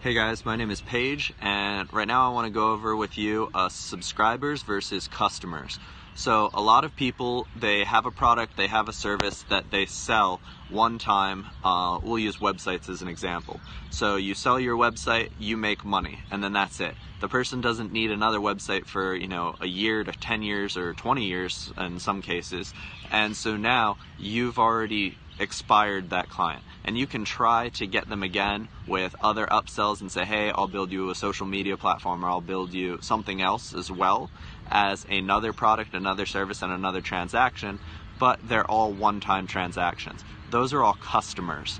Hey guys, my name is Paige, and right now I want to go over with you uh, subscribers versus customers. So, a lot of people they have a product, they have a service that they sell one time. Uh, we'll use websites as an example. So, you sell your website, you make money, and then that's it. The person doesn't need another website for you know a year to 10 years or 20 years in some cases, and so now you've already expired that client. And you can try to get them again with other upsells and say, hey, I'll build you a social media platform or I'll build you something else as well as another product, another service, and another transaction, but they're all one time transactions. Those are all customers.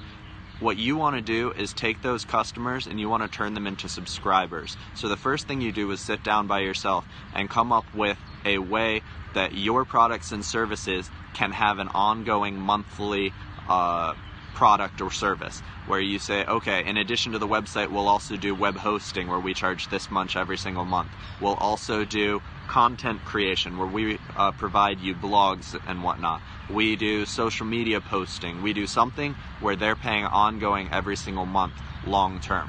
What you want to do is take those customers and you want to turn them into subscribers. So the first thing you do is sit down by yourself and come up with a way that your products and services can have an ongoing monthly uh, product or service where you say, okay, in addition to the website, we'll also do web hosting where we charge this much every single month. We'll also do content creation where we uh, provide you blogs and whatnot. We do social media posting. We do something where they're paying ongoing every single month long term.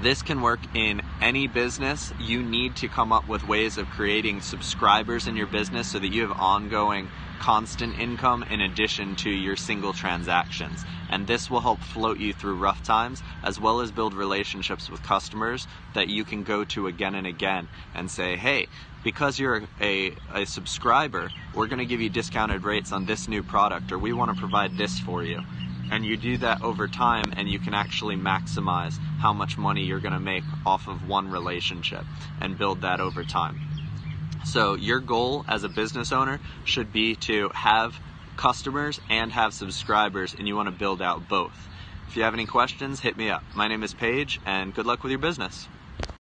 This can work in any business. You need to come up with ways of creating subscribers in your business so that you have ongoing constant income in addition to your single transactions. And this will help float you through rough times as well as build relationships with customers that you can go to again and again and say, hey, because you're a, a subscriber, we're going to give you discounted rates on this new product or we want to provide this for you and you do that over time and you can actually maximize how much money you're going to make off of one relationship and build that over time. So your goal as a business owner should be to have customers and have subscribers and you want to build out both. If you have any questions, hit me up. My name is Paige and good luck with your business.